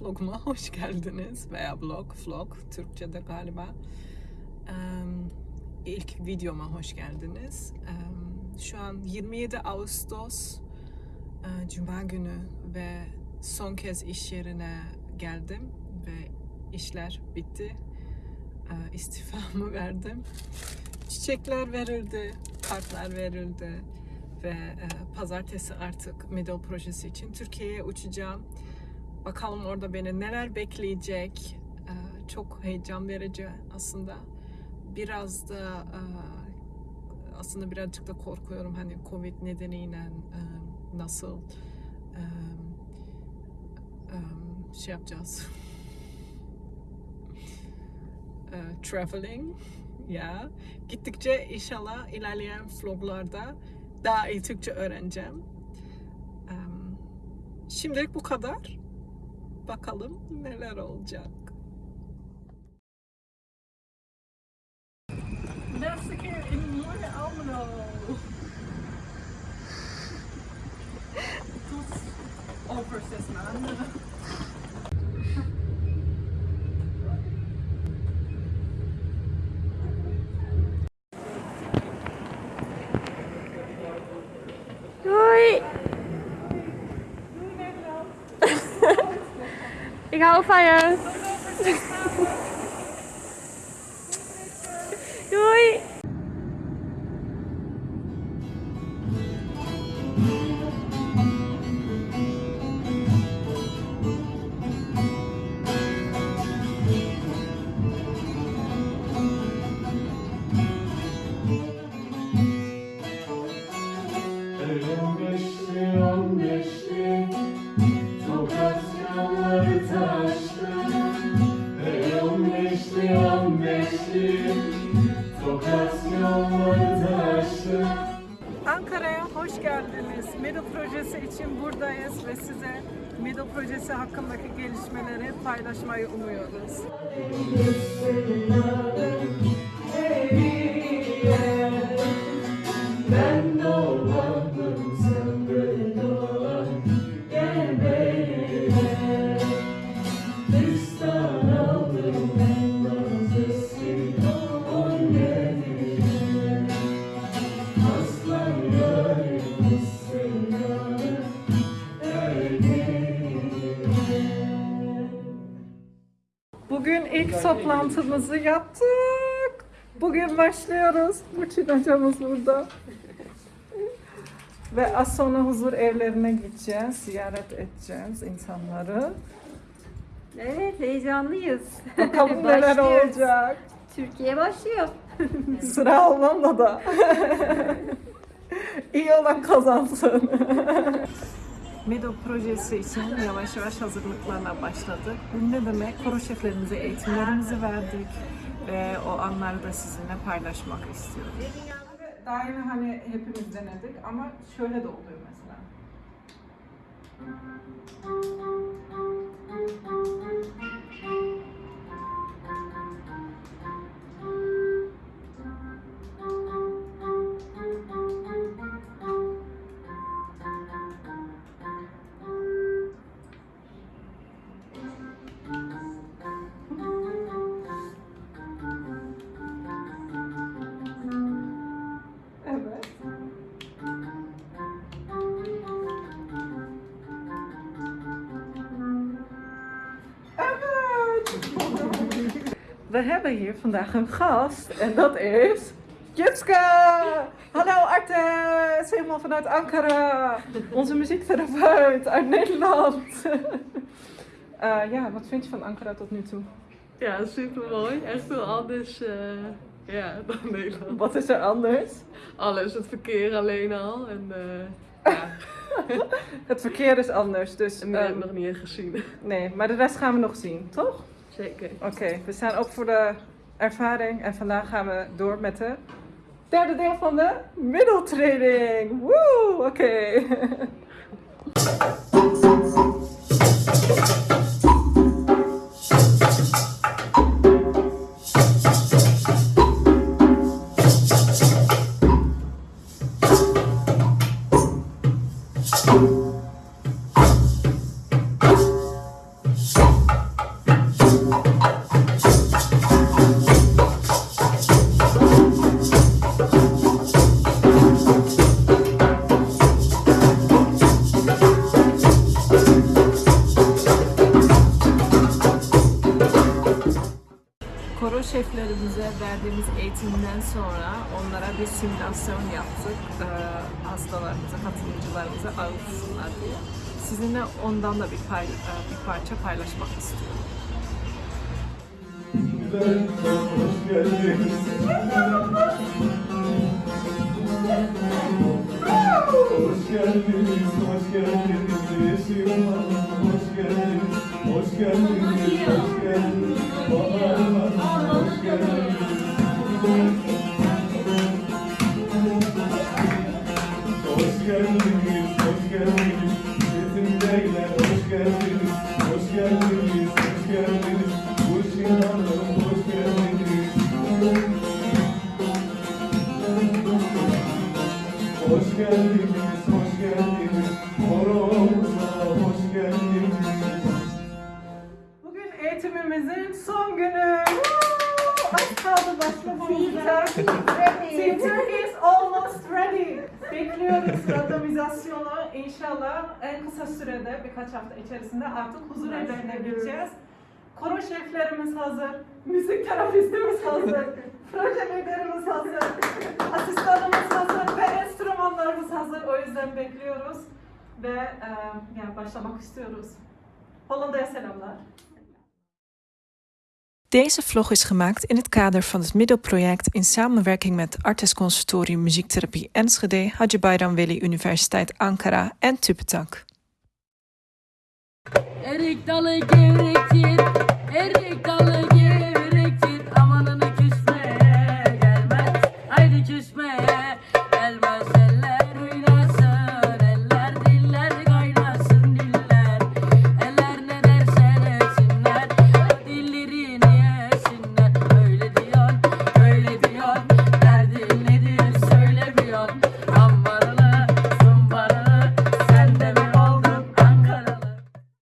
vloguma hoş geldiniz veya vlog, vlog Türkçe'de galiba. Em, ilk videoma hoş geldiniz. Şu an 27 Ağustos e, Cuma günü ve son kez iş yerine geldim ve işler bitti. E, İstifamı verdim. Çiçekler verildi, kartlar verildi ve e, pazartesi artık Middle projesi için Türkiye'ye uçacağım. Bakalım orada beni neler bekleyecek. E, çok heyecan verici aslında. Biraz da e, aslında birazcık da korkuyorum hani Covid nedeniyle e, nasıl e, şey yapacağız. Traveling ya. Gittikçe inşallah ilerleyen vloglarda daha iyi Türkçe öğreneceğim. Şimdilik bu kadar. Bakalım neler olacak. İn mooie Almelo. Tot over zes Ik hou van je. Ankara'ya hoş geldiniz. Middle projesi için buradayız ve size Middle projesi hakkındaki gelişmeleri paylaşmayı umuyoruz. Toplantımızı yaptık. Bugün başlıyoruz. Burçin hocamız burada. Ve az sonra huzur evlerine gideceğiz. Ziyaret edeceğiz insanları. Evet heyecanlıyız. Bakalım neler Başlıyoruz. olacak. Türkiye başlıyor. Sıra Hollanda'da. İyi olan kazansın. MEDO projesi için yavaş yavaş hazırlıklarına başladık. Bu ne demek? Koro şeflerimize eğitimlerimizi verdik ve o anları da sizinle paylaşmak istiyoruz. Daha yeni hani hepimiz denedik ama şöyle de oluyor mesela. We hebben hier vandaag een gast en dat is Jutske! Hallo Artes, helemaal vanuit Ankara. Onze muziektherapeut uit Nederland. Eh, ja, wat vind je van Ankara tot nu toe? Ja, super mooi. Echt heel anders eh, ja, dan Nederland. Wat is er anders? Alles, het verkeer alleen al. En eh, ja, Het verkeer is anders, dus en meer heb ehm, ik nog niet gezien. nee, maar de rest gaan we nog zien, toch? Zeker. Oké, we staan ook voor de ervaring en vandaag gaan we door met de derde deel van de middeltraining. Woe, oké. şeflerimize verdiğimiz eğitimden sonra onlara bir simülasyon yaptık. Ee, hastalarımıza, katılımcılarımıza ağıtsınlar diye. Sizinle ondan da bir, pay, e, bir parça paylaşmak istiyorum. Güzel, hoş geldiniz. Hoş geldiniz, hoş geldiniz hoş geldiniz, hoş geldiniz, hoş geldiniz hoş geldiniz son günü. Az kaldı başlamamıza. Team Turkey is almost ready. Bekliyoruz randomizasyonu. İnşallah en kısa sürede birkaç hafta içerisinde artık huzur evlerine gideceğiz. Koro şeflerimiz hazır, müzik terapistimiz hazır, proje liderimiz hazır, asistanımız hazır ve enstrümanlarımız hazır. O yüzden bekliyoruz ve e, yani başlamak istiyoruz. Hollanda'ya selamlar. Deze vlog is gemaakt in het kader van het middelproject in samenwerking met Artes Conservatorium Muziektherapie Enschede, Haji Bayram Veli Universiteit Ankara en gevrektir, erik